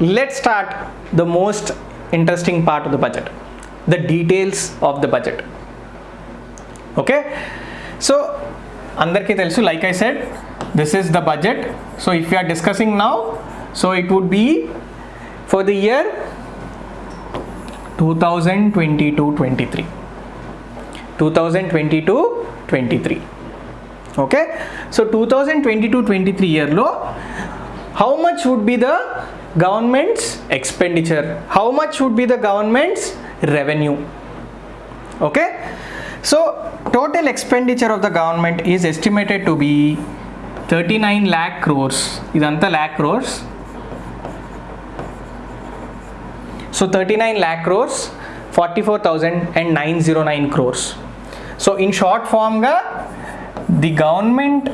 let's start the most interesting part of the budget the details of the budget. Okay? So andarki telsu like i said this is the budget. So if we are discussing now so it would be for the year 2022-23 2022-23 okay? So 2022-23 year low how much would be the government's expenditure. How much would be the government's revenue? Okay? So total expenditure of the government is estimated to be 39 lakh crores. Is that lakh crores. So 39 lakh crores 44909 crores. So in short form the government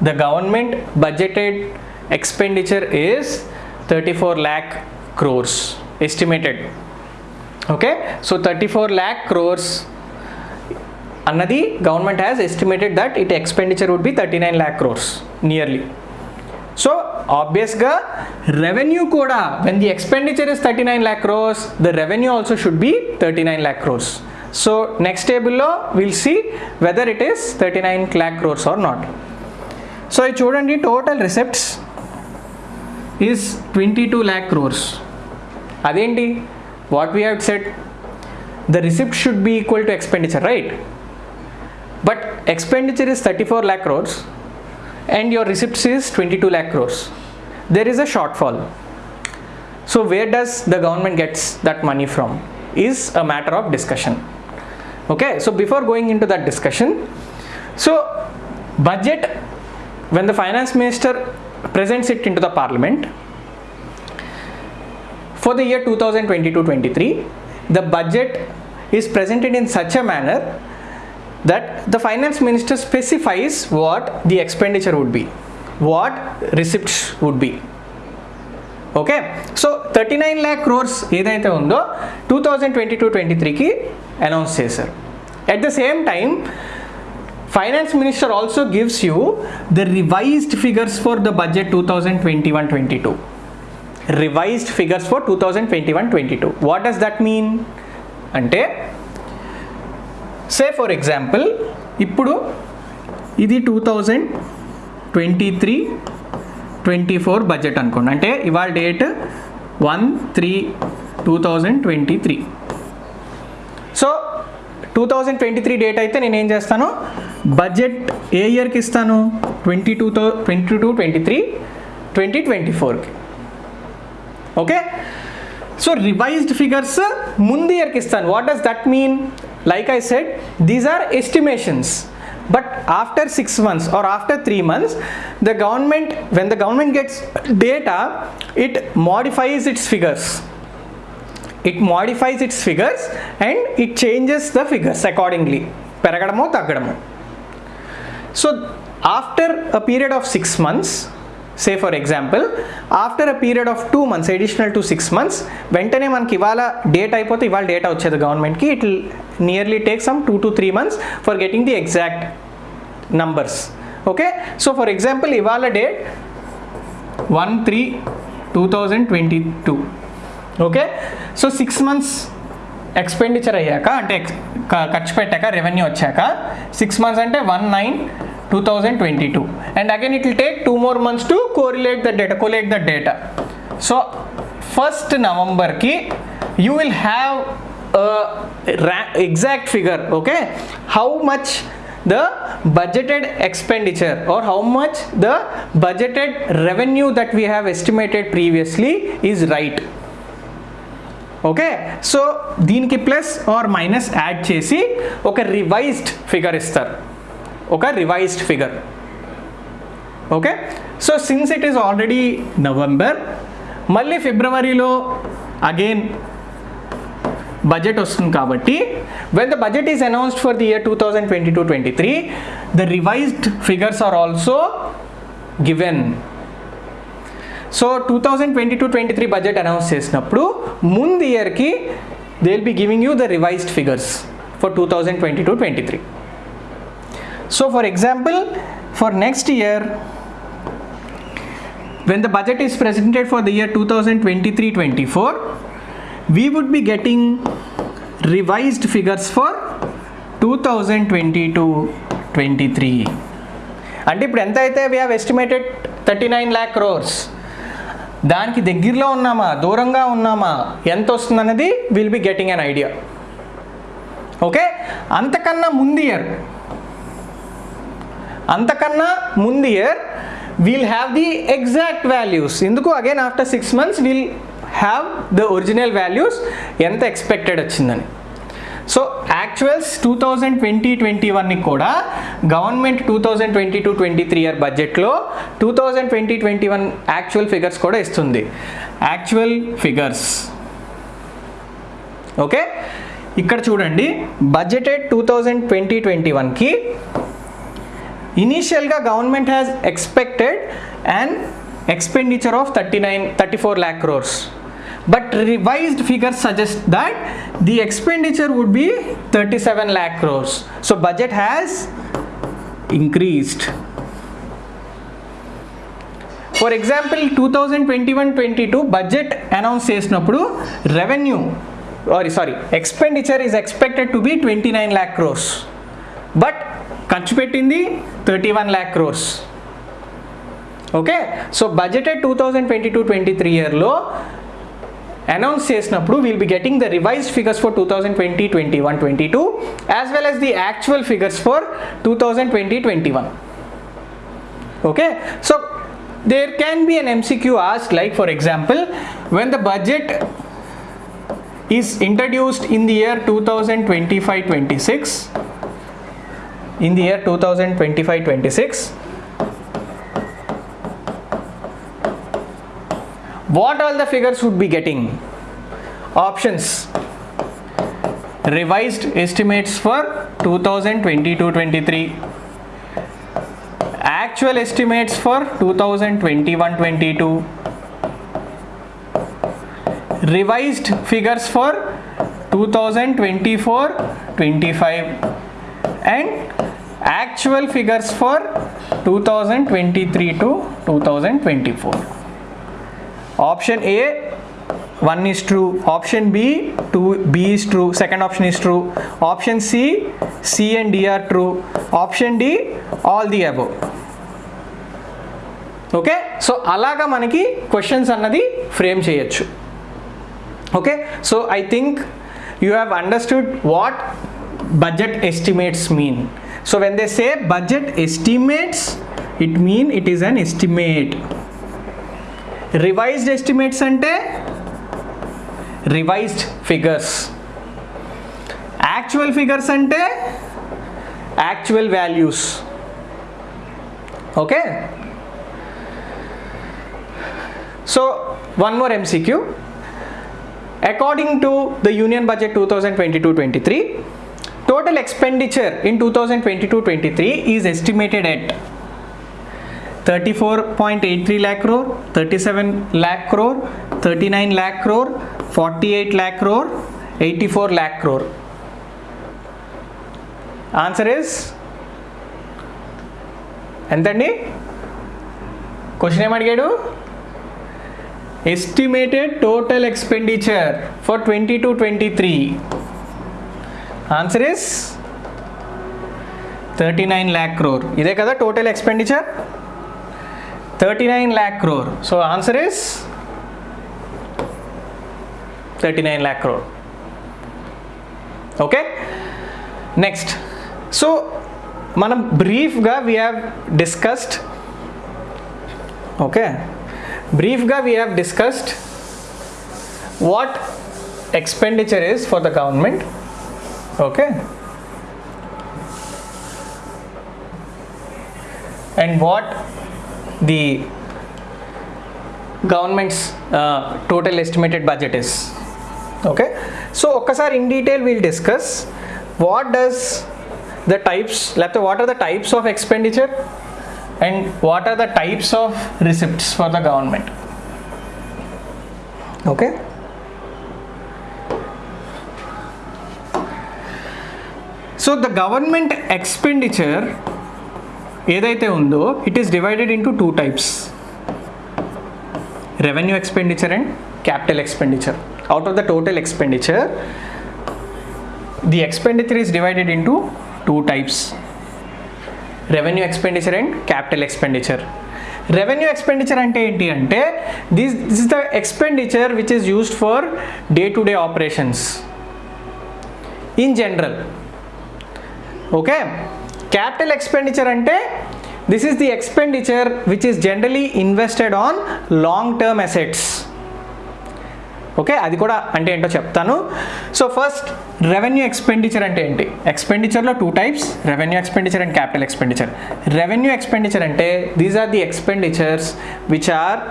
the government budgeted expenditure is 34 lakh crores estimated okay so 34 lakh crores అన్నది government has estimated that it expenditure would be thirty nine lakh crores nearly so ఆబ్వియస్గా revenue కూడా when the expenditure is thirty nine lakh crores the revenue also should be thirty nine lakh crores so next టేబుల్లో will see whether it is thirty nine lakh crores are not so ఇది చూడండి total రిసెప్ట్స్ is twenty two lakh crores అదేంటి what we have set the receipt should be equal to expenditure right but expenditure is thirty four lakh crores and your receipts is twenty two lakh crores there is a short fall so where does the government gets that money from is a matter of discussion okay so before going in to that discussion so budget when the finance minister presents it into the parliament for the year 2022-23 the budget is presented in such a manner that the finance minister specifies what the expenditure would be what receipts would be okay so thirty nine lakh crores ఏదైతే ఉందో two thousand twenty two twenty త్రీకి announce చేశారు at the same time finance minister also gives you the revised figures for the budget two thousand twenty one twenty two revised figures for two thousand twenty one twenty two what does that mean అంటే say for example ఇప్పుడు ఇది two thousand twenty three twenty four budget అనుకోండి. అంటే ఇవాళ date one three two thousand twenty three so two thousand twenty three date అయితే నేను ఏం చేస్తాను? బడ్జెట్ ఏ ఇయర్కి ఇస్తాను? Twenty two thou twenty two twenty three twenty twenty ఫోర్కి. ఓకే? సో రివైజ్డ్ ఫిగర్స్ ముందు ఇయర్కి ఇస్తాను. What does that mean like I said these are estimations but after 6 months or after 3 months the government when the government gets data it modifies its figures. it modifies its figures and it changes the figures accordingly పెరగడమో తగ్గడమో so after a period of six months say for example after a period of two months additional to six months వెంటనే మనకి ఇవాళ date అయిపోతే ఇవాళ data వచ్చేది గవర్నమెంట్కి it nearly take some two to three months for getting the exact numbers okay so for example ఇవాళ date one three two thousand twenty two okay so six months expenditure అయ్యాక అంటే ఖర్చు పెట్టాక revenue వచ్చాక six months అంటే one nine two thousand twenty two and again it will take two more months to correlate the data collate the data so first నవంబర్కి you will have exact figure okay how much the budgeted expenditure or how much the budgeted revenue that we have estimated previously is right. Okay so దీనికి plus or minus add చేసి ఒక revised figure ఇస్తారు. ఒక revised figure okay so since it is already November మళ్ళీ ఫిబ్రవరిలో again budget వస్తుంది కాబట్టి when the budget is announced for the year two thousand twenty two twenty three the revised figures are also given so two thousand twenty two twenty three budget announce చేసినప్పుడు ముందు ఇయర్కి they will be giving you the revised figures for two thousand twenty two twenty three so for example for next year when the budget is presented for the year 2023-24 we would be getting revised figures for 2022-23 అంటే ఇప్పుడు ఎంత అయితే we have estimated thirty nine lakh crores దానికి దగ్గరలో ఉన్నామా? దూరంగా ఉన్నామా? ఎంత వస్తుంది అనేది will be getting an idea okay అంతకన్నా ముందు ఇయర్ అంతకన్నా ముందు year we'll have the exact values ఎందుకు? Again after six months we'll have the original values ఎంత ఎక్స్పెక్టెడ్ వచ్చిందని. So actuals two thousand twenty twenty వన్కి కూడా government two thousand twenty two twenty three year బడ్జెట్లో two thousand twenty twenty one actual figures కూడా ఇస్తుంది. Actual figures okay ఇక్కడ చూడండి budgeted two thousand twenty twenty వన్కి ఇనీషియల్గా government has expected and expenditure of thirty nine thirty four lakh crores but revised figures suggest that the expenditure would be thirty seven lakh crores so budget has increased for example two thousand twenty one twenty two budget announce చేసినప్పుడు revenue sorry sorry expenditure is expected to be twenty nine lakh crores but ఖర్చు పెట్టింది thirty one lakh crores okay so budgeted two thousand twenty two twenty three ఇయర్లో announce చేసినప్పుడు will be getting the revised figures for two thousand twenty twenty one twenty two as well as the actual figures for two thousand twenty twenty one okay so there can be an mcq asked like for example when the budget is introduced in the year 2025 26 in the year 2025 what all the figures would be getting? Options. Revised estimates for 2022 23 actual estimates for 2021 22 revised figures for 2024 25 and actual figures for 2023 to 2024 option a 1 is true option b 2 b is true second option is true option c c and d are true option d all the above okay so అలాగా మనకి questions అన్నది frame చేయొచ్చు okay so I think you have understood what budget estimates mean so when they say budget estimates it mean it is an estimate revised estimates ante revised figures. Actual figures ante actual values. Okay? So one more mcq according to the union budget 2022-23 total expenditure in 2022-23 is estimated at 34.83 lakh crore, 37 lakh crore, 39 lakh crore, 48 lakh crore, 84 lakh crore. Answer is ఎంతండి? Question ఏమడిగాడు estimated total expenditure for twenty two twenty three answer is thirty nine lakh crore ఇదే కదా total expenditure thirty nine lakh crore so answer is thirty nine lakh crore okay next so మనం బ్రీఫ్గా we have discussed okay బ్రీఫ్గా we have discussed what expenditure is for the government okay and what the government's uh, total estimated budget is. Okay? So okasar in detail we'll discuss. What does the types laptop what are the types of expenditure? And what are the types of receipts for the government? Okay? So the government expenditure ఏదైతే ఉందో it is divided into two types revenue expenditure and capital expenditure out of the total expenditure the expenditure is divided into two types revenue expenditure and capital expenditure revenue expenditure అంటే ఏంటి అంటే this this the expenditure which is used for day to day operations in general okay capital expenditure అంటే this is the expenditure which is generally invested on long term assets okay అది కూడా అంటే ఏంటో చెప్తాను. So first revenue expenditure అంటే ఏంటి? ఎక్స్పెండిచర్లో two types revenue expenditure and capital expenditure revenue expenditure అంటే these are the expenditures which are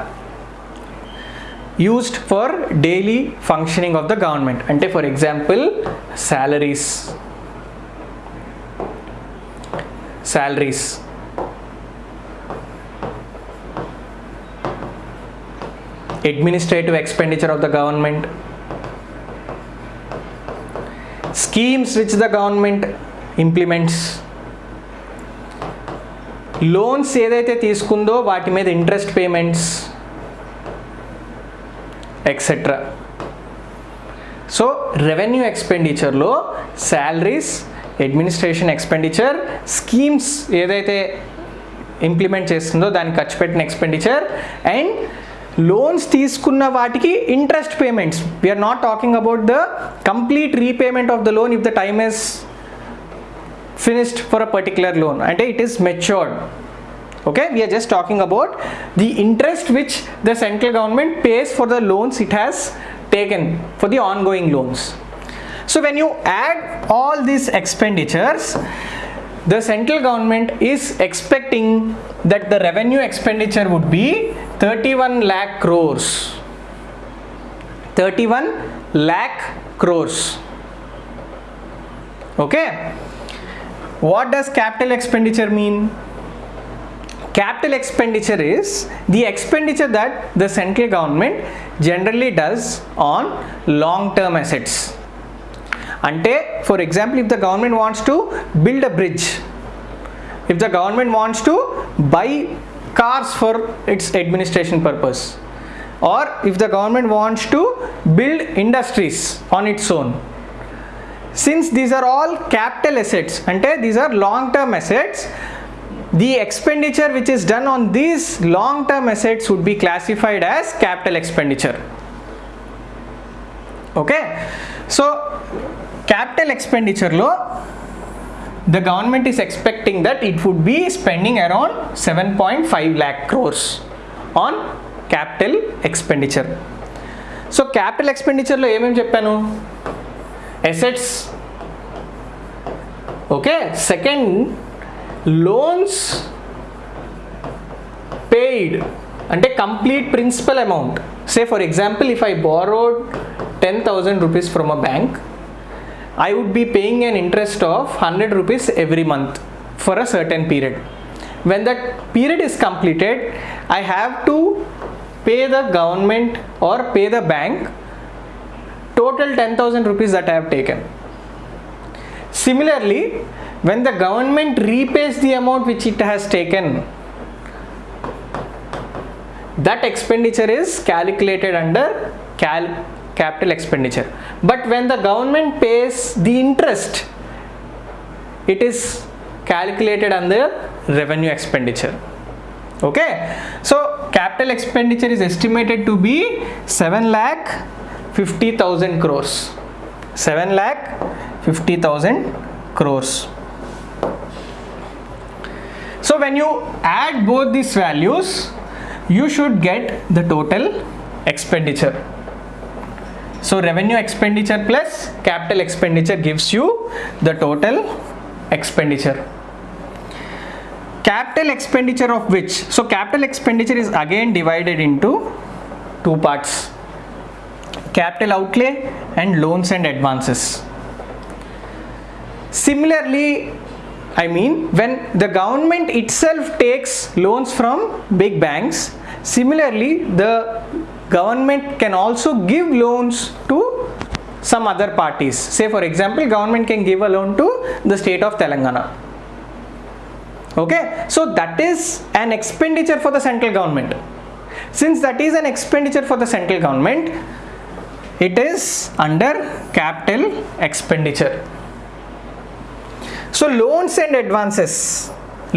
used for daily functioning of the government అంటే for example salaries salaries administrative expenditure of the government schemes which the government implements loans ఏదైతే తీసుకుందో వాటి మీద interest payments etcetera so revenue ఎక్స్పెండిచర్లో salaries administration expenditure schemes ఏదైతే implement చేస్తుందో దానికి ఖర్చు పెట్టిన ఎక్స్పెండిచర్ అండ్ లోన్స్ తీసుకున్న వాటికి interest payments we're not talking about the complete repayment of the loan if the time is finished for a particular loan అంటే it is matured okay we're just talking about the interest which the central government pays for the loans it has taken for the ongoing loans so when you add all these expenditures the central government is expecting that the revenue expenditure would be 31 lakh crores. 31 lakh crores. Okay? What does capital expenditure mean? Capital expenditure is the expenditure that the central government generally does on long term assets అంటే for example if the government wants to build a bridge if the government wants to buy cars for it's administration purpose are if the government wants to build industries on its own since these are all capital assets ante these are long term assets the expenditure which is done on these long term assets would be classified as capital expenditure okay so capital ఎక్స్పెండిచర్లో the government is expecting that it would be spending around seven point five lakh crores on capital expenditure so capital ఎక్స్పెండిచర్లో ఏమేమి చెప్పాను? Assets okay second loans paid అంటే complete principal amount say for example if I borrowed ten thousand rupees from a bank I would be paying an interest of 100 rupees every month for a certain period. When that period is completed, I have to pay the government or pay the bank total 10,000 rupees that I have taken. Similarly, when the government repays the amount which it has taken, that expenditure is calculated under cal capital expenditure. But when the government pays the interest it is calculated under revenue expenditure. Okay? So capital expenditure is estimated to be 7 lakh 50000 crores. 7 lakh 50000 crores. So when you add both these values you should get the total expenditure so revenue expenditure plus capital expenditure gives you the total expenditure. Capital expenditure of which? So capital expenditure is again divided into two parts. Capital outlay and loans and advances. Similarly i mean when the government itself takes loans from big banks similarly the government can also give loans to some other parties. Say for example government can give a loan to the state of telangana. Okay? So that is an expenditure for the central government. Since that is an expenditure for the central government it is under capital expenditure. So loans and advances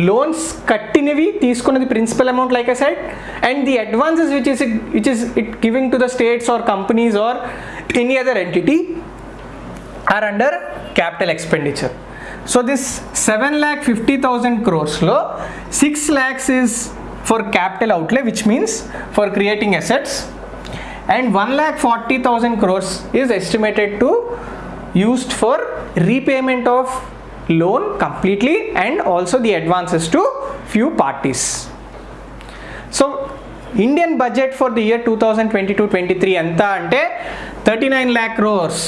loans కట్టినవి తీసుకున్నది principal amount like I said and the advances which is which is it giving to the states are companies or any other entity are under capital expenditure so this seven lakh fifty thousand క్రోర్స్లో six lakhs is for capital అవుట్లే which means for creating assets and 1 lakh 40,000 crores is estimated to used for repayment of loan completely and also the advances to few parties. So Indian budget for the year 2022-23 ఎంత అంటే thirty nine lakh crores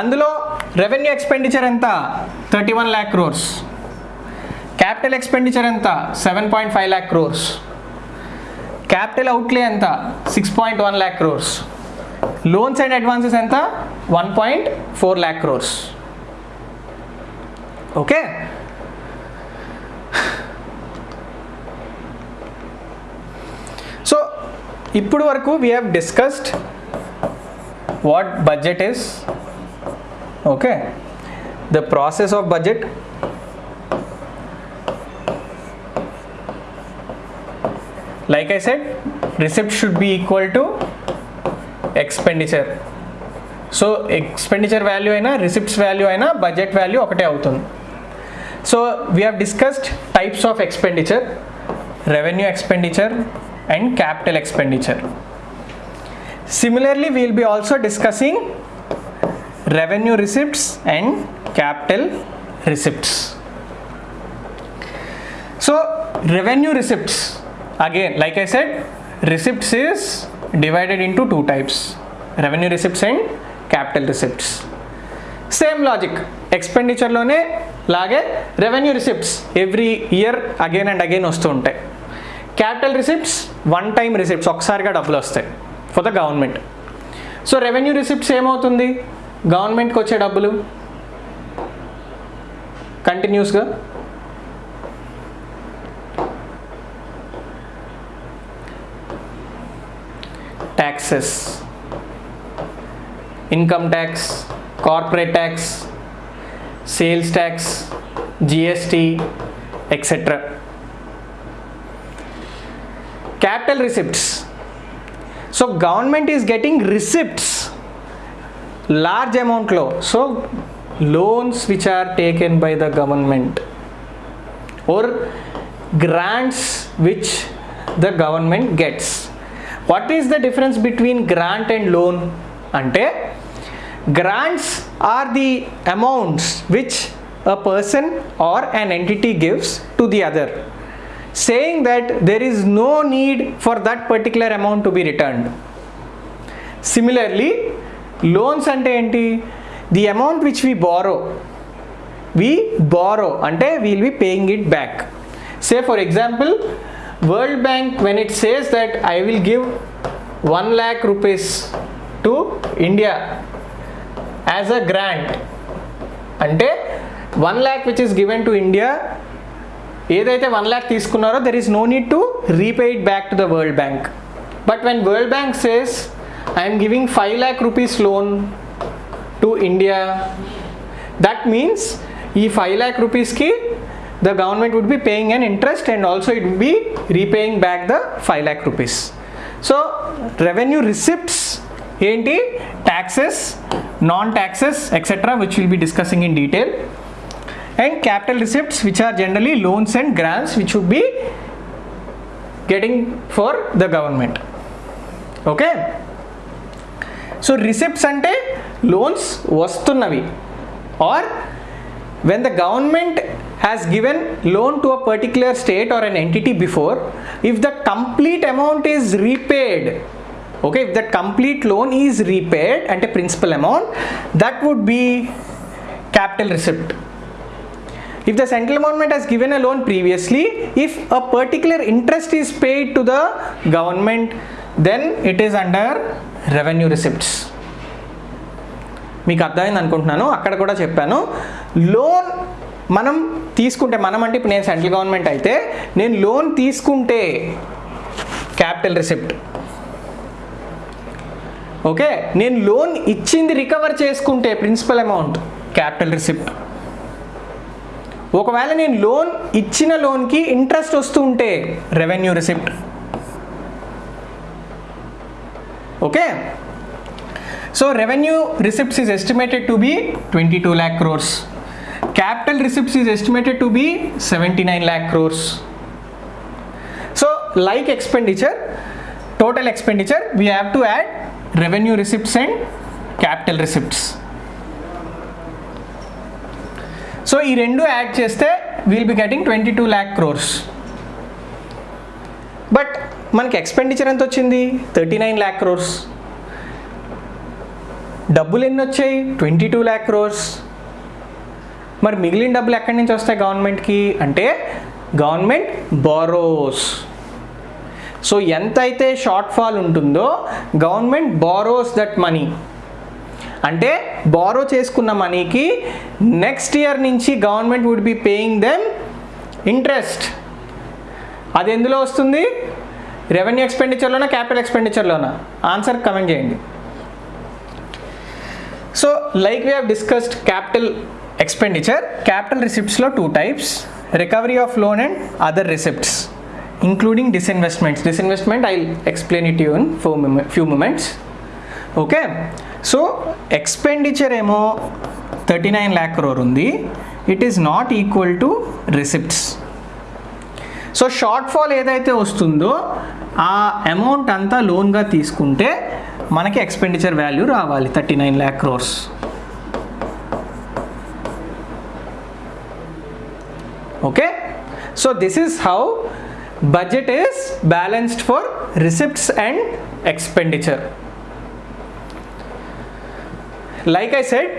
అందులో revenue expenditure ఎంత thirty one lakh crores capital expenditure ఎంత seven point five lakh crores capital outlay ఎంత six point one lakh crores loans and advances ఎంత one point four lakh crores okay? So ఇప్పుడు వరకు we have discussed what budget is okay? The process of budget like I said, receipt should be equal to expenditure. So expenditure value అయినా receipts value అయినా budget value ఒకటే అవుతుంది. So we have discussed types of expenditure, revenue expenditure and capital expenditure. Similarly, we will be also discussing revenue receipts and capital receipts. So revenue receipts again like I said receipts is divided into two types revenue receipts and capital receipts. Same logic expenditure లోనే లాగే revenue receipts every year again and again వస్తూ ఉంటాయి. Capital receipts one time receipts ఒకసారిగా డబ్బులు వస్తాయి for the government so revenue receipts ఏమవుతుంది? గవర్నమెంట్కి వచ్చే డబ్బులు కంటిన్యూస్గా taxes income tax corporate tax sales tax gst etc capital receipts. So government is getting receipts large amount low. So loans which are taken by the government or grants which the government gets. What is the difference between grant and loan? Ante grants are the amounts which a person or an entity gives to the other. Saying that there is no need for that particular amount to be returned. Similarly loans ante enti the amount which we borrow we borrow ante we will be paying it back. Say for example world bank when it says that i will give 1 lakh rupees to india as a grant అంటే one lakh which is given to India ఏదైతే one lakh తీసుకున్నారో there is no need to repay it back to the World Bank but when World Bank says I'm giving five lakh rupees loan to India that means ఈ five lakh రూపీస్కి the government would be paying an interest and also it be repaying back the five lakh rupees so revenue receipts ఏంటి taxes non taxes etc which we'll be discussing in detail. And capital receipts which are generally loans and grants which would be getting for the government. Okay? So receipts ante loans vastunavi or when the government has given loan to a particular state or an entity before if the complete amount is repaid okay if that complete loan is repaid అంటే principal amount that would be capital receipt if the central government has given a loan previously if a particular interest is paid to the government then it is under revenue receipts మీకు అర్థమైంది అనుకుంటున్నాను? అక్కడ కూడా చెప్పాను. Loan మనం తీసుకుంటే మనం అంటే ఇప్పుడు నేను సెంట్రల్ గవర్నమెంట్ అయితే నేను లోన్ తీసుకుంటే క్యాపిటల్ రిసిప్ట్ ఓకే నేను లోన్ ఇచ్చింది రికవర్ చేసుకుంటే ప్రిన్సిపల్ అమౌంట్ క్యాపిటల్ రిసిప్ట్. ఒకవేళ నేను లోన్ ఇచ్చిన లోన్కి ఇంట్రెస్ట్ వస్తూ ఉంటే revenue receipt. Okay so revenue receipts is estimated to be twenty two lakh crores capital receipts is estimated to be seventy nine lakh crores so like expenditure total expenditure we have to add revenue receipts and capital receipts. So ఈ రెండు add చేస్తే we'll be getting twenty two lakh crores but మనకి expenditure ఎంత వచ్చింది? Thirty nine lakh crores డబ్బులు ఎన్ని వచ్చాయి? Twenty two lakh crores మరి మిగిలిన డబ్బులు ఎక్కడి నుంచి వస్తాయి గవర్నమెంట్కి అంటే గవర్నమెంట్ బారోస్ సో ఎంతైతే షార్ట్ ఫాల్ ఉంటుందో గవర్నమెంట్ బారోస్ దట్ మనీ అంటే బారో చేసుకున్న మనీకి నెక్స్ట్ ఇయర్ నుంచి government would be paying them interest అది ఎందులో వస్తుంది? రెవెన్యూ ఎక్స్పెండిచర్లోనా క్యాపిటల్ ఎక్స్పెండిచర్లోనా ఆన్సర్ కమెంట్ చేయండి. So like we have discussed capital expenditure capital రిసిప్ట్స్లో two types recovery of loan and other receipts including disinvestments disinvestment I'll explain it to you in few moments okay so expenditure emo 39 lakh crore undi it is not equal to receipts so shortfall ఏదైతే వస్తుందో ఆ amount అంతా లోన్గా తీసుకుంటే మనకి expenditure value రావాలి thirty nine lakh crores okay so this is how budget is balanced for receipts and expenditure like I said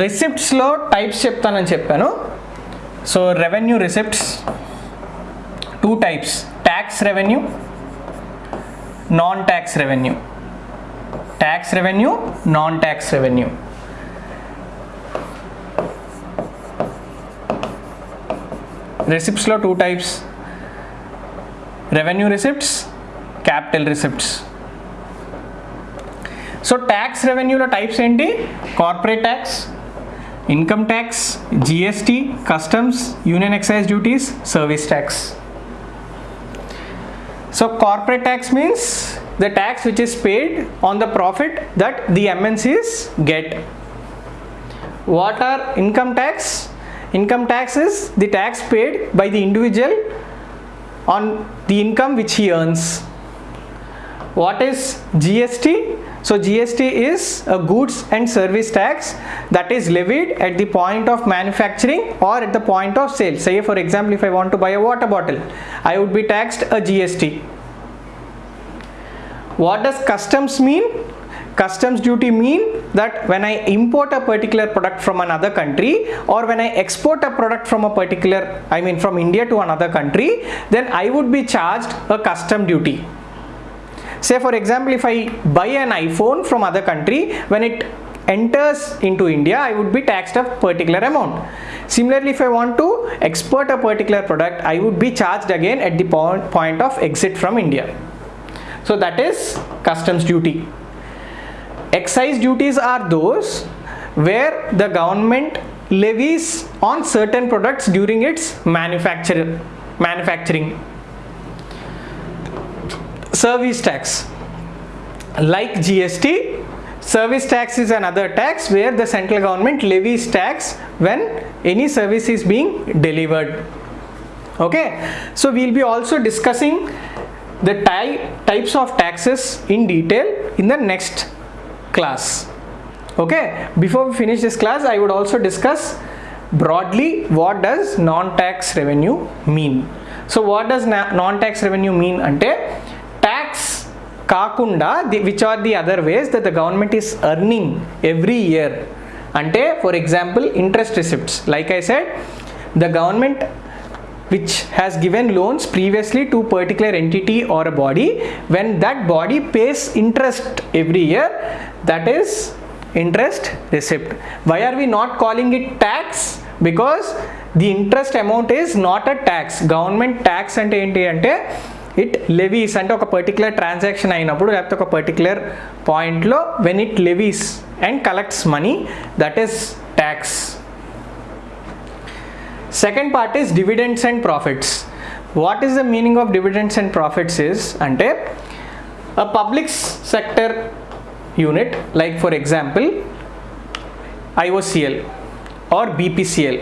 రిసిప్ట్స్లో types చెప్తానని చెప్పాను so revenue receipts two types tax revenue non tax revenue tax revenue non tax revenue రిసిప్ట్స్లో two types revenue receipts capital receipts so tax రెవెన్యూలో types ఏంటి corporate tax income tax GST customs union excise duties service tax so corporate tax means the tax which is paid on the profit that the MNCs get. What are income tax? Income tax is the tax paid by the individual on the income which he earns. What is GST? So GST is a goods and service tax that is levied at the point of manufacturing or at the point of sale. Say for example, if I want to buy a water bottle, I would be taxed a GST. What does customs mean? Customs duty mean that when I import a particular product from another country or when I export a product from a particular, I mean from India to another country, then I would be charged a custom duty. Say for example, if I buy an iPhone from other country, when it enters into India, I would be taxed a particular amount. Similarly, if I want to export a particular product, I would be charged again at the point, of exit from India. So that is customs duty. Excise duties are those where the government levies on certain products during its manufacture, manufacturing. Service tax. Like GST, service tax is another tax where the central government levies tax when any service is being delivered. Okay, so we'll be also discussing the ty- types of taxes in detail in the next class. Okay, before we finish this class, I would also discuss broadly what does non-tax revenue mean. So what does na- non-tax revenue mean? Ante tax కాకుండా the which are the other ways that the government is earning every year అంటే for example interest receipts like I said the government which has given loans previously to particular entity or a body when that body pays interest every year that is interest receipt why are we not calling it tax because the interest amount is not a tax government tax అంటే ఏంటి అంటే it levies అంటే ఒక particular transaction అయినప్పుడు లేకపోతే ఒక particular పాయింట్లో when it levies and collects money that is tax second part is dividends and profits what is the meaning of dividends and profits is అంటే a public sector unit like for example IOCL or BPCL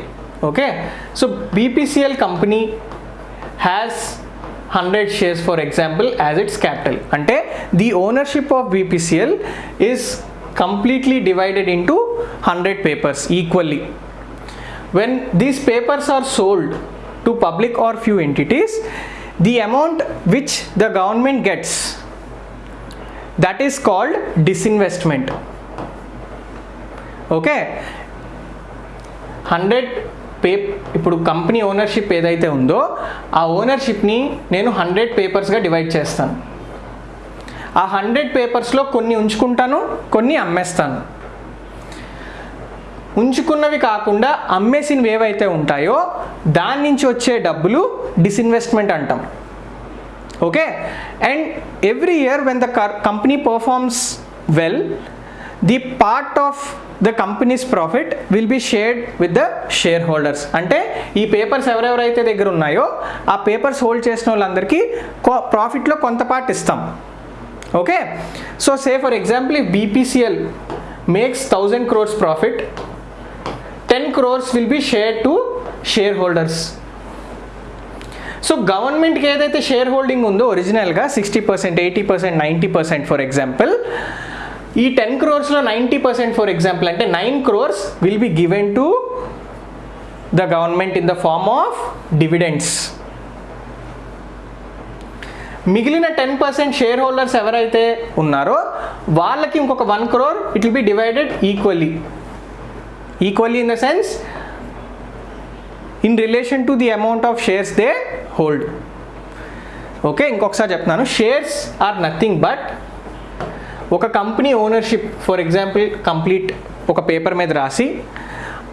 okay so BPCL company has 100 shares for example as its capital ante the ownership of BPCL is completely divided into 100 papers equally When these papers are sold to public or few entities the amount which the government gets that is called disinvestment okay hundred pay ఇప్పుడు company ownership ఏదైతే ఉందో ఆ ఓనర్షిప్ని నేను hundred పేపర్స్గా divide చేస్తాను ఆ hundred పేపర్స్లో కొన్ని ఉంచుకుంటాను కొన్ని అమ్మేస్తాను ఉంచుకున్నవి కాకుండా అమ్మేసినవి ఏవైతే ఉంటాయో దాని నుంచి వచ్చే డబ్బులు డిస్ఇన్వెస్ట్మెంట్ అంటాం. Okay? And every year when the company performs well the part of the company's profit will be shared with the share holders అంటే ఈ పేపర్స్ ఎవరెవరైతే దగ్గర ఉన్నాయో ఆ పేపర్స్ హోల్డ్ చేసిన వాళ్ళందరికీ ప్రాఫిట్లో కొంత పార్ట్ ఇస్తాం. Okay? So say for example ఈ BPCL makes thousand crores profit ten crores will be share to share holders so గవర్నమెంట్కి ఏదైతే షేర్ హోల్డింగ్ ఉందో ఒరిజినల్గా sixty percent eighty percent ninety percent for example ఈ టెన్ క్రోర్స్లో ninety percent for example అంటే nine crores will be given to the government in the form of dividends మిగిలిన ten percent share holders ఎవరైతే ఉన్నారో వాళ్ళకి ఇంకొక one crore it will be divided equally equally in the sense in relation to the amount of shares they hold okay ఇంకొకసారి చెప్తున్నాను shares are nothing but ఒక company ownership for example complete ఒక paper మీద రాసి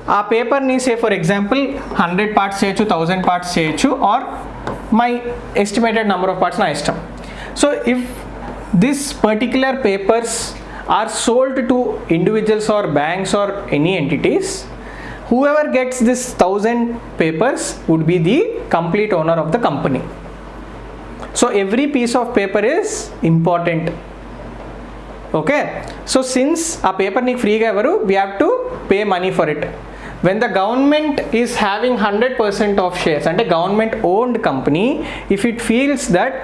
ఆ పేపర్ని సే for example hundred parts చేయొచ్చు thousand parts చేయొచ్చు are my estimated number of parts నా ఇష్టం so if this particular papers are sold to individuals are banks or any entities whoever gets this 1000 papers would be the complete owner of the company so every piece of paper is important okay so since ఆ paper నీకు ఫ్రీగా ఎవరు we have to pay money for it when the government is having hundred percent of shares అంటే government owned company if it feels that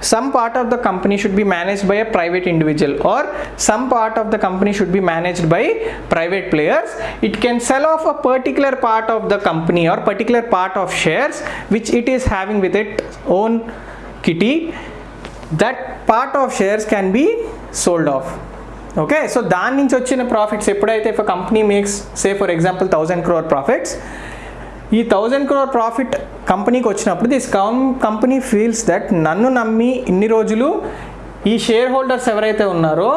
some part of the company should be managed by a private individual or some part of the company should be managed by private players it can sell off a particular part of the company or particular part of shares which it is having with its own kitty that part of shares can be sold off okay so దాని నుంచి వచ్చిన profits ఎప్పుడైతే if company makes say for example thousand crore profits ఈ thousand crore profit కంపెనీకి వచ్చినప్పుడు this company feels that నన్ను నమ్మి ఇన్ని రోజులు ఈ షేర్ హోల్డర్స్ ఎవరైతే ఉన్నారో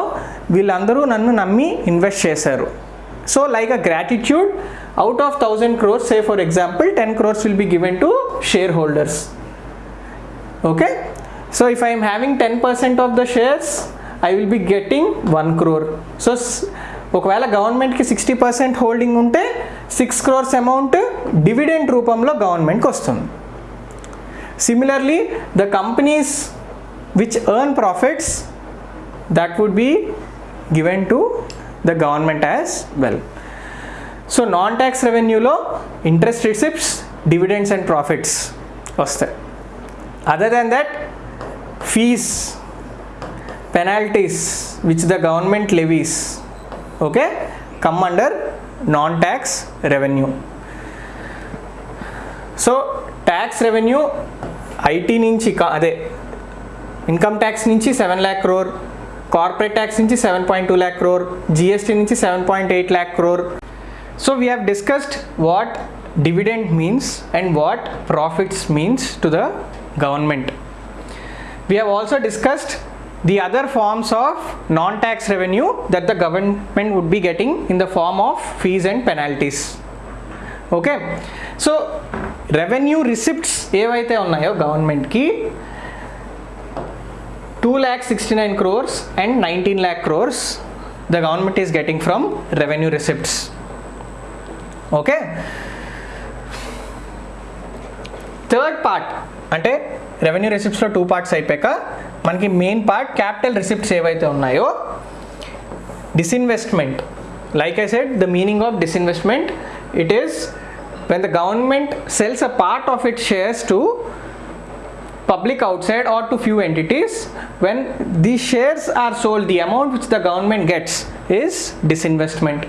వీళ్ళందరూ నన్ను నమ్మి ఇన్వెస్ట్ చేశారు. So like a gratitude out of thousand crores say for example ten crores will be given to share holders okay so if I'm having ten percent of the shares I will be getting one crore so ఒకవేళ గవర్నమెంట్కి sixty percent holding ఉంటే six crores amount dividend రూపంలో గవర్నమెంట్కి వస్తుంది. Similarly the companies which earn profits that would be given to the government as well so non tax రెవెన్యూలో interest receipts dividends and profits వస్తాయి. Other than that fees penalties which the government levies okay come under non tax revenue so tax revenue IT నుంచి కా- అదే income tax నుంచి seven lakh crore corporate tax నుంచి seven point two lakh crore GST నుంచి seven point eight lakh crore so we have discussed what dividend means and what profits means to the government we have also discussed the other forms of non-tax revenue that the government would be getting in the form of fees and penalties okay so revenue receipts ఏవైతే ఉన్నాయో గవర్నమెంట్కి 2 lakh 69 crores and 19 lakh crores the government is getting from revenue receipts okay third part అంటే revenue రిసిప్ట్స్లో two parts అయిపోయాక మనకి main part capital receipts ఏవైతే ఉన్నాయో disinvestment like i said the meaning of disinvestment it is when the government sells a part of its shares to public outside or to few entities when these shares are sold the amount which the government gets is disinvestment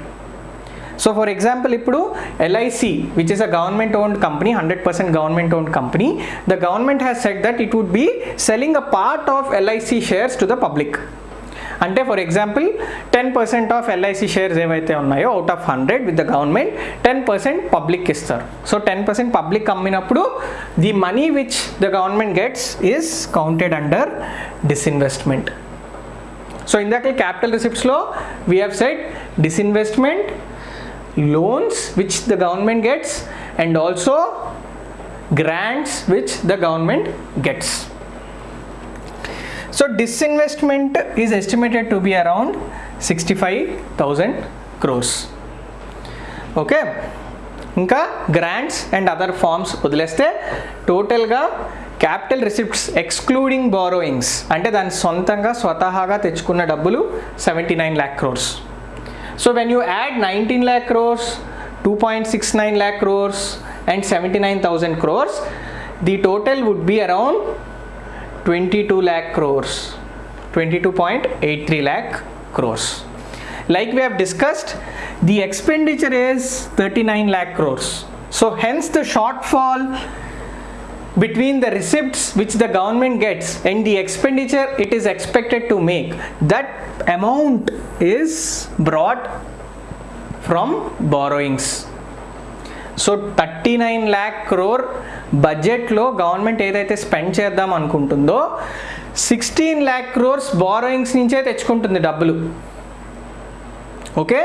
so for example ఇప్పుడు LIC which is a government owned company hundred percent government owned company the government has set that it would B selling a part of LIC shares to the public అంటే for example ten percent of LIC shares ఏవైతే ఉన్నాయో out of hundred with the government ten percent public ఇస్తారు. So ten percent public అమ్మినప్పుడు the money which the government gets is counted under disinvestment so ఇందాక capital రిసిప్ట్స్లో we have set disinvestment loans which the government gets and also grants which the government gets so disinvestment is estimated to be around 65000 crores okay ఇంకా grants and other forms వదిలేస్తే టోటల్గా capital receipts excluding borrowings అంటే దాని సొంతంగా స్వతహాగా తెచ్చుకున్న డబ్బులు seventy nine lakh crores So when you add 19 lakh crores, 2.69 lakh crores and 79,000 crores, the total would be around 22 lakh crores, 22.83 lakh crores. Like we have discussed, the expenditure is 39 lakh crores. So hence the shortfall between the receipts which the government gets and the expenditure it is expected to make that amount is brought from borrowings so thirty nine lakh crore బడ్జెట్లో government ఏదైతే spend చేద్దాం అనుకుంటుందో sixteen lakh crores borrowings నుంచే తెచ్చుకుంటుంది డబ్బులు okay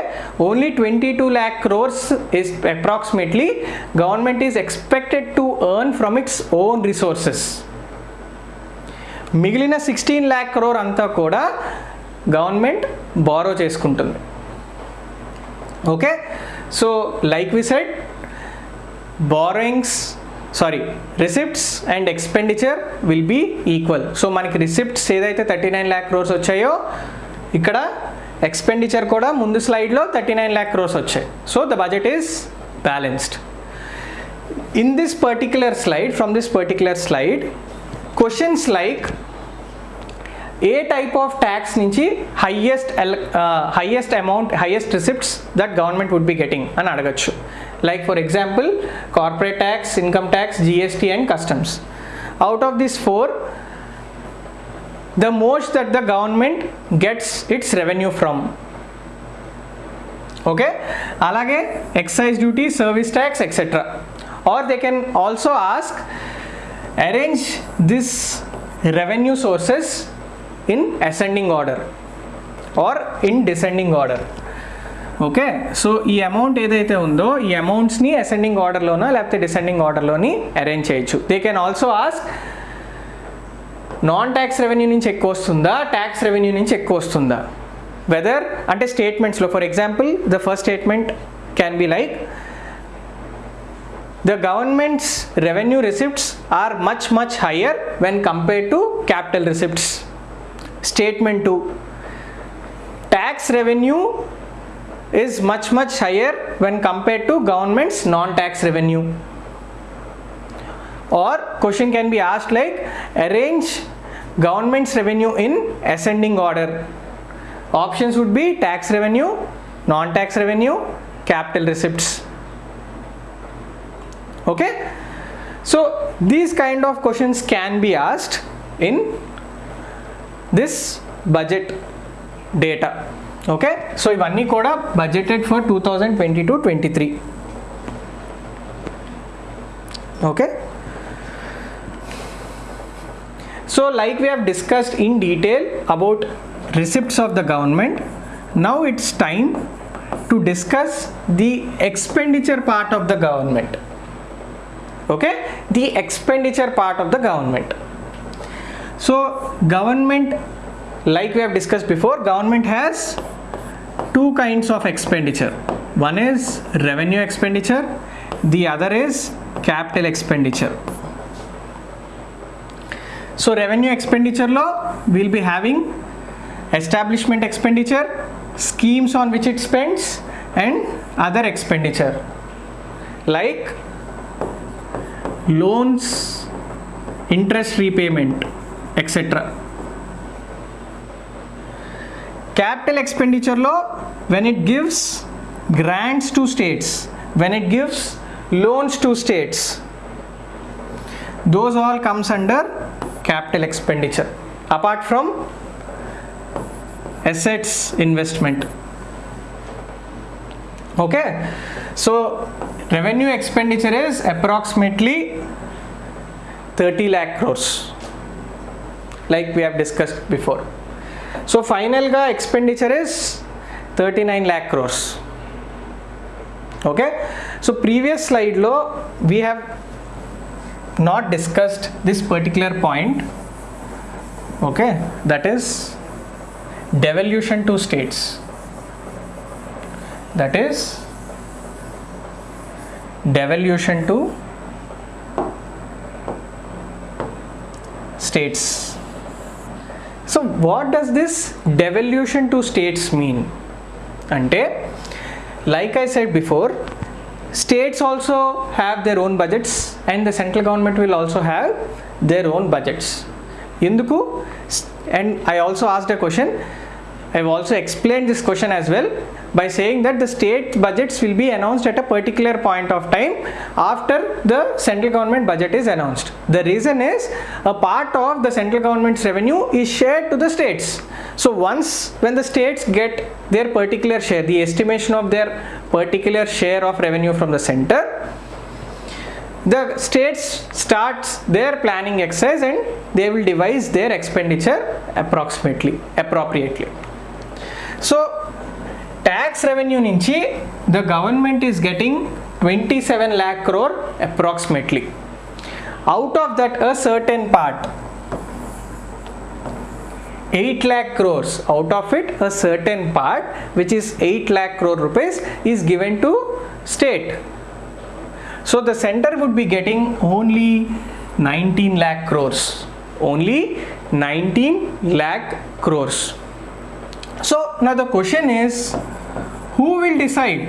only twenty two lakh crores is approximately government is expected to earn from its own resources మిగిలిన sixteen lakh crore అంతా కూడా గవర్నమెంట్ బారో చేసుకుంటుంది. Okay so like we said borrowings sorry receipts and expenditure will be equal so మనకి receipts ఏదైతే thirty nine lakh crores వచ్చాయో ఇక్కడ expenditure కూడా ముందు స్లైడ్లో థర్టీ నైన్ ల్యాక్ క్రోస్ వచ్చాయి. So the budget is balanced in this particular slide from this particular slide questions like a type of tax నుంచి highest highest amount highest receipts that government would be getting అని అడగచ్చు. Like for example corporate tax income tax GST and customs out of this four the most that the government gets its revenue from okay అలాగే excise duty service tax etcetera are they can also ask arrange this revenue sources in ascending order or in descending order okay so ఈ amount ఏదైతే ఉందో ఈ అమౌంట్స్ని ascending ఆర్డర్లోనో లేకపోతే descending ఆర్డర్లోని arrange చేయొచ్చు they can also ask Non tax revenue నుంచి ఎక్కువ వస్తుందా? ట్యాక్స్ రెవెన్యూ నుంచి ఎక్కువ వస్తుందా? వెదర్ అంటే స్టేట్మెంట్స్లో for example the first statement can be like the government's revenue receipts are much much higher when compared to capital receipts statement two tax revenue is much much higher when compared to government's non tax revenue or question can be asked like arrange government's revenue in ascending order options would be tax revenue non-tax revenue capital receipts okay so these kind of questions can be asked in this budget data okay so ఇవన్నీ కూడా budgeted for two thousand So like we have discussed in detail about receipts of the government, now it's time to discuss the expenditure part of the government. Okay, the expenditure part of the government. So government, like we have discussed before, government has two kinds of expenditure. One is revenue expenditure, the other is capital expenditure so revenue expenditure law will be having establishment expenditure schemes on which it spends and other expenditure. Like loans interest repayment etc capital expenditure law when it gives grants to states when it gives loans to states those all comes under capital expenditure. Apart from assets investment. Okay? So revenue expenditure is approximately 30 lakh crores. Like we have discussed before. So final ga expenditure is 39 lakh crores. Okay? So previous slide lo we have not discussed this particular point okay that is devolution to states. That is devolution to states. So what does this devolution to states mean? Ante like i said before states also have their own budgets and the central government will also have their own budgets. Induku and I also asked a question I have also explained this question as well by saying that the state budgets will be announced at a particular point of time after the central government budget is announced. The reason is a part of the central government's revenue is shared to the states. So once when the states get their particular share, the estimation of their particular share of revenue from the center, the states starts their planning exercise and they will devise their expenditure approximately appropriately so tax revenue నుంచి the government is getting twenty seven lakh crore approximately out of that a certain part eight lakh crores out of it a certain part which is eight lakh crore rupees is given to state so the centre would be getting only nineteen lakh crores only nineteen lakh crores So now the question is who will decide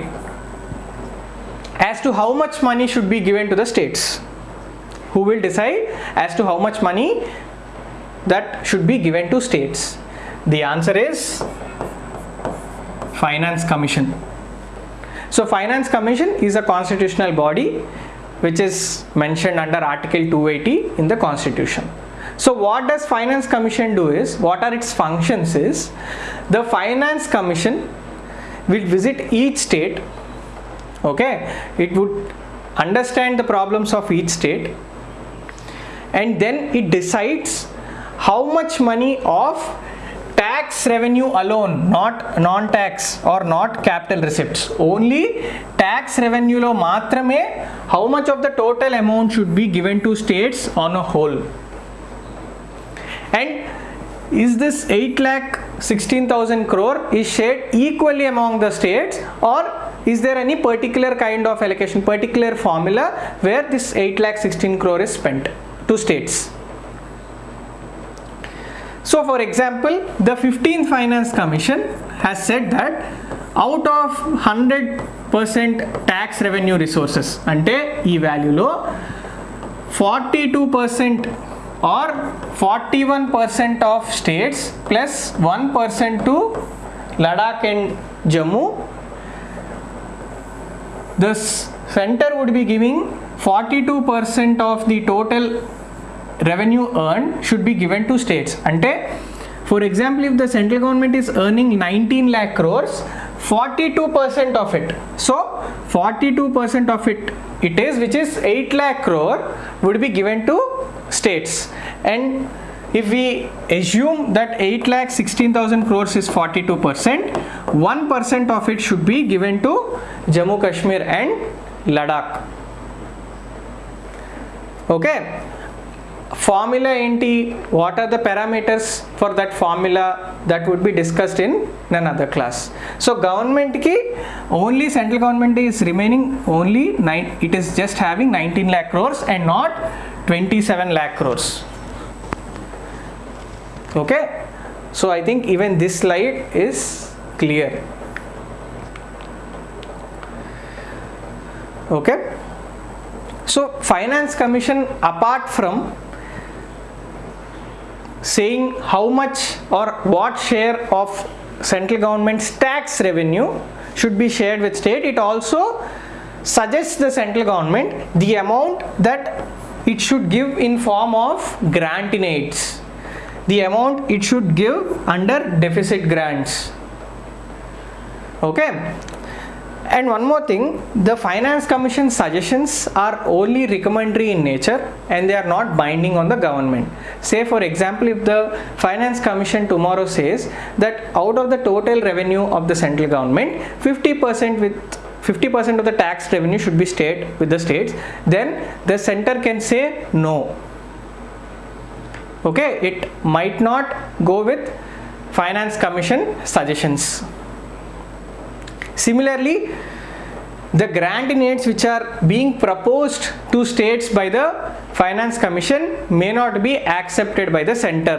as to how much money should be given to the states? Who will decide as to how much money that should be given to states? The answer is Finance Commission. So Finance Commission is a constitutional body which is mentioned under Article 280 in the Constitution. So what does Finance Commission do is, what are its functions is, the Finance Commission will visit each state, okay, it would understand the problems of each state and then it decides how much money of tax revenue alone, not non-tax or not capital receipts, only tax revenue lo matrame how much of the total amount should be given to states on a whole and is this 8 lakh 16,000 crore is shared equally among the states or is there any particular kind of allocation particular formula where this 8 lakh 16 crore is spent to states? So for example the 15th finance commission has said that out of 100% tax revenue resources ante ee value lo 42% or 41% of states plus 1 to Ladakh and Jammu. The center would be giving 42% of the total revenue earned should be given to states. Ante, for example, if the central government is earning 19 lakh crores, 42% of it. So 42% of it it is which is 8 lakh crore would be given to states. And if we assume that 8 lakh 16,000 crores is 42 percent 1 percent of it should be given to Jammu Kashmir and Ladakh. Okay formula ఏంటి what are the parameters for that formula that would be discussed in none other class so గవర్నమెంట్కి only central government is remaining only nine it is just having nineteen lakh crores and not twenty seven lakh crores okay so i think even this slide is clear okay so finance commission apart from saying how much or what share of central government's tax revenue should be shared with state. It also suggests the central government the amount that it should give in form of grant in aids the amount it should give under deficit grants. Okay and one more thing the finance commission suggestions are only recommendatory in nature and they are not binding on the government. Say for example if the finance commission tomorrow says that out of the total revenue of the central government 50% with 50% of the tax revenue should be state with the states then the center can say no. Okay it might not go with finance commission suggestions similarly the grant in aids which are being proposed to states by the finance commission may not be accepted by the center.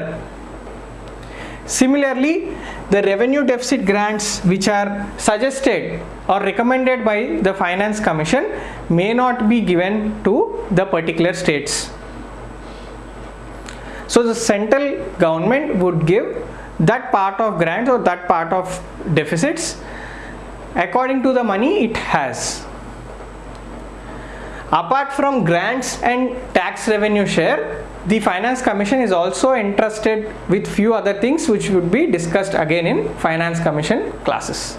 Similarly the revenue deficit grants which are suggested or recommended by the finance commission may not be given to the particular states. So the central government would give that part of grants or that part of deficits according to the money it has. Apart from grants and tax revenue share, the finance commission is also entrusted with few other things which would be discussed again in finance commission classes.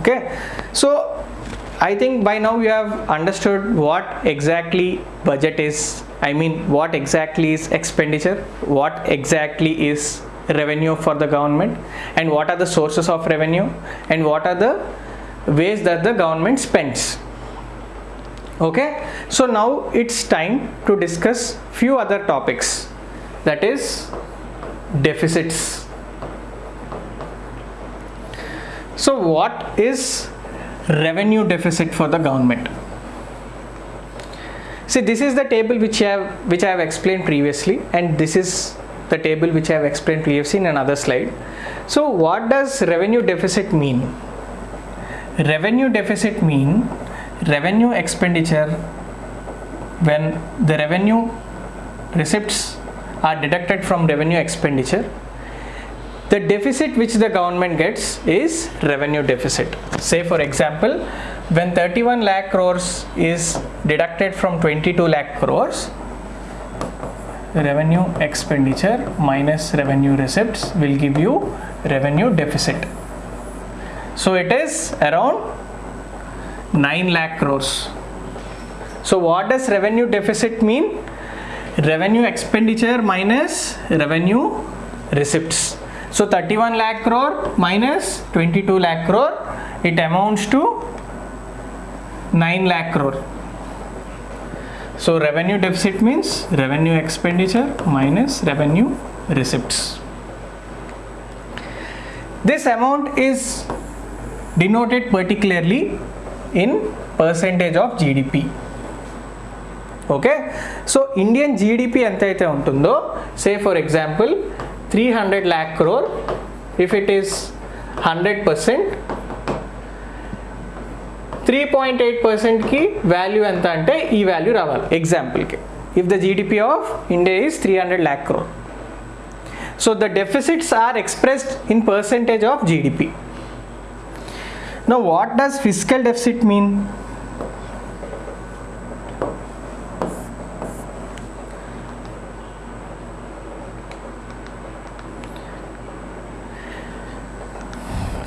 Okay, so I think by now you have understood what exactly budget is. I mean, what exactly is expenditure, what exactly is revenue for the government, and what are the sources of revenue, and what are the ways that the government spends. Okay, so now it's time to discuss few other topics that is deficits. So, what is revenue deficit for the government. See this is the table which I have which I have explained previously and this is the table which I have explained previously in another slide. So what does revenue deficit mean? Revenue deficit mean revenue expenditure when the revenue receipts are deducted from revenue expenditure the deficit which the government gets is revenue deficit say for example when 31 lakh crores is deducted from 22 lakh crores revenue expenditure minus revenue receipts will give you revenue deficit. So it is around 9 lakh crores. So what does revenue deficit mean? Revenue expenditure minus revenue receipts. So 31 lakh crore minus 22 lakh crore, it amounts to 9 lakh crore. So revenue deficit means revenue expenditure minus revenue receipts. This amount is denoted particularly in percentage of GDP. Okay so Indian GDP ఎంత అయితే ఉంటుందో say for example three hundred lakh crore if it is hundred percent Three point eight పర్సెంట్కి value ఎంత అంటే ఈ value రావాలి. ఎగ్జాంపుల్కి if the GDP of India is three hundred lakh crore so the deficits are expressed in percentage of GDP no what does physical deficit mean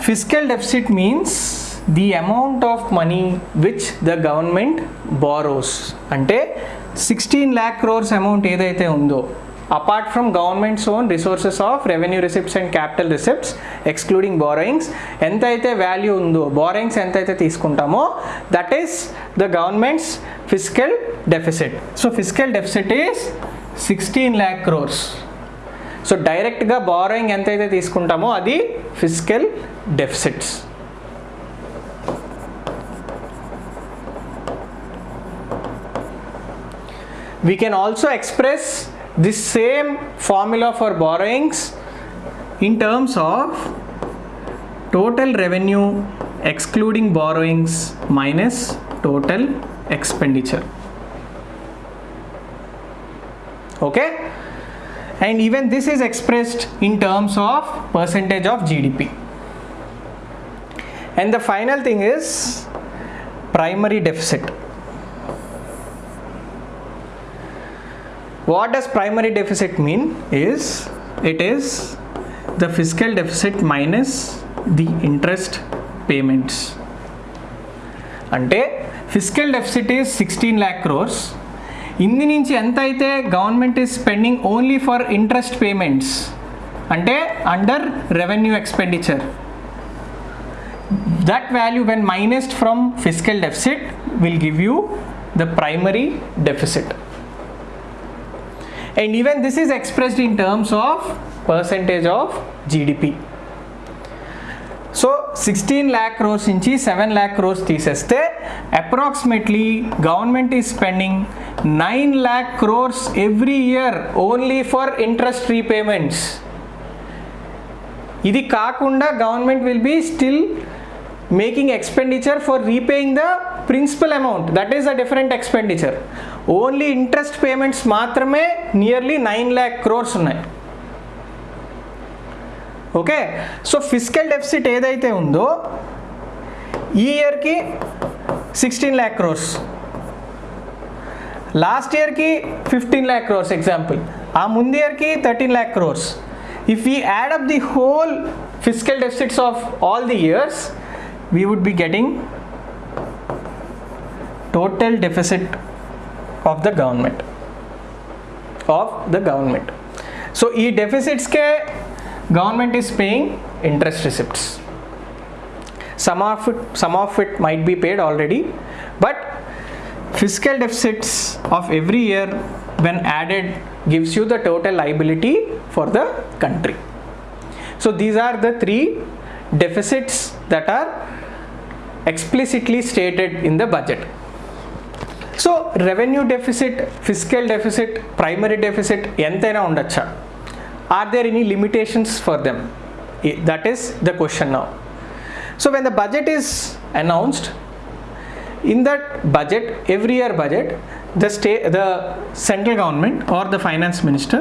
fiscal deficit means the amount of money which the government borrows అంటే sixteen lakh crores amount ఏదైతే ఉందో apart from government's own resources of revenue receipts and capital receipts excluding borrowings ఎంతైతే value ఉందో borrowings ఎంతైతే తీసుకుంటామో that is the government's physical deficit so physical deficit is sixteen lakh crores so డైరెక్ట్గా borrowing ఎంతైతే తీసుకుంటామో అది physical deficits we can also express this same formula for borrowings in terms of total revenue excluding borrowings minus total expenditure. Okay? And even this is expressed in terms of percentage of gdp and the final thing is primary deficit what does primary deficit mean is it is the fiscal deficit minus the interest payments అంటే physical deficit is sixteen lakh crores ఇంది నుంచి ఎంత అయితే government is spending only for interest payments అంటే under revenue expenditure that value when minused from fiscal deficit will give you the primary deficit And even this is expressed in terms of percentage of gdp so sixteen lakh crores నుంచి seven lakh crores తీసేస్తే approximately government is spending nine lakh crores every year only for interest repayments ఇది కాకుండా government will be still making expenditure for repaying the principal amount that is a different expenditure only interest payments మాత్రమే nearly nine lakh crores ఉన్నాయి okay so physical deficit ఏదైతే ఉందో ఈ ఇయర్కి sixteen lakh crores last ఇయర్కి fifteen lakh crores example ఆ ముందు ఇయర్కి thirteen lakh crores if we add up the whole fiscal deficits of all the years we would be getting total of the government. Of the government. So e deficits ke government is paying interest receipts. Some of it some of it might be paid already but fiscal deficits of every year when added gives you the total liability for the country. So these are the three deficits that are explicitly stated in the budget. So revenue deficit physical deficit primary deficit ఎంతైనా ఉండొచ్చా are there any limitations for them I- that is the question now so when the budget is announced in that budget every year budget the state the central government or the finance minister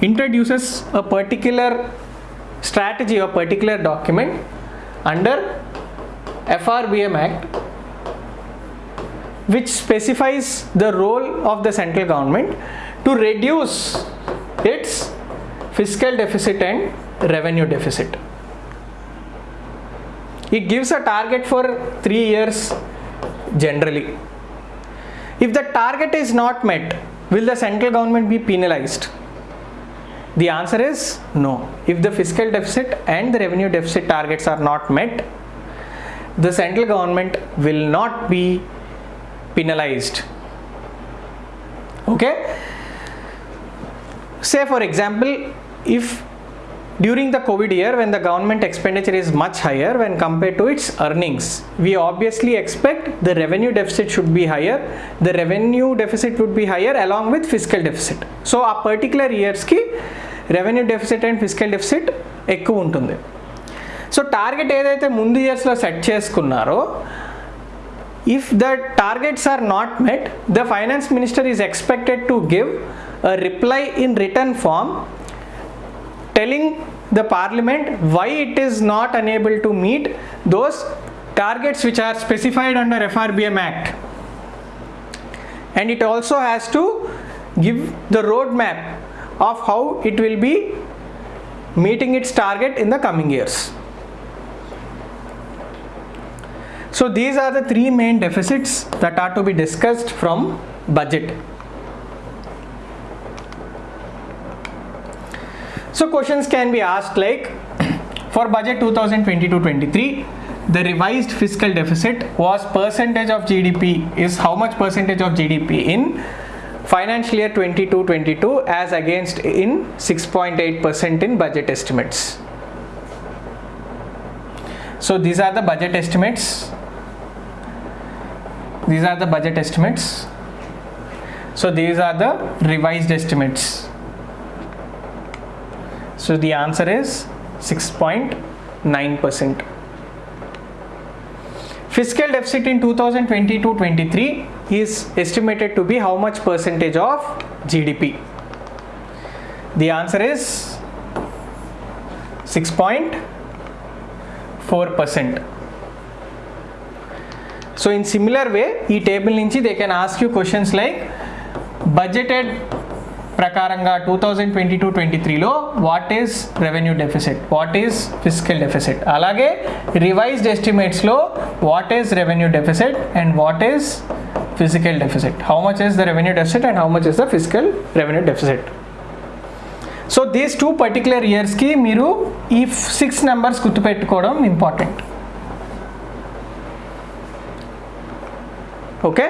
introduces a particular strategy or particular document under FRBM Act which specifies the role of the central government to reduce its fiscal deficit and revenue deficit. It gives a target for three years generally. If the target is not met, will the central government be penalized? The answer is no. If the fiscal deficit and the revenue deficit targets are not met, the central government will not be penalized. Okay? say for example if during the covid year when the government expenditure is much higher when compared to its earnings we obviously expect the revenue deficit should be higher the revenue deficit would be higher along with fiscal deficit so ఆ particular ఇయర్స్కి revenue deficit and physical deficit ఎక్కువ ఉంటుంది so target ఏదైతే ముందు ఇయర్స్లో set చేసుకున్నారో if the targets are not met the finance minister is expected to give a reply in written form telling the parliament why it is not unable to meet those targets which are specified under FRBM Act and it also has to give the roadmap of how it will be meeting its target in the coming years. So these are the three main deficits that are to be discussed from budget. So questions can be asked like for budget 2022-23 the revised fiscal deficit was percentage of GDP is how much percentage of GDP in financial year 22-22 as against in 6.8% in budget estimates. So these are the budget estimates. These are the budget estimates. So these are the revised estimates. So the answer is 6.9%. Fiscal deficit in 2022-23 is estimated to be how much percentage of GDP? The answer is 6.4%. So in similar way, ఈ table నుంచి they can ask you questions like budgeted ప్రకారంగా two thousand twenty two twenty త్రీలో what is revenue deficit what is physical deficit అలాగే revised ఎస్టిమేట్స్లో what is revenue deficit and what is physical deficit how much is the revenue deficit and how much is the physical revenue deficit so these two particular ఇయర్స్కి మీరు ఈ six numbers గుర్తుపెట్టుకోవడం important okay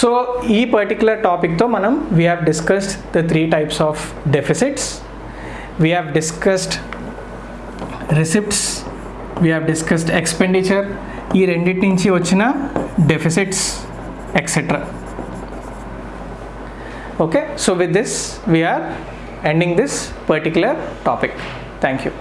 so ఈ particular టాపిక్తో మనం we have discussed the three types of deficits we have discussed receipts we have discussed expenditure ఈ రెండింటి నుంచి వచ్చిన deficits etcetera okay so with this we are ending this particular topic thank you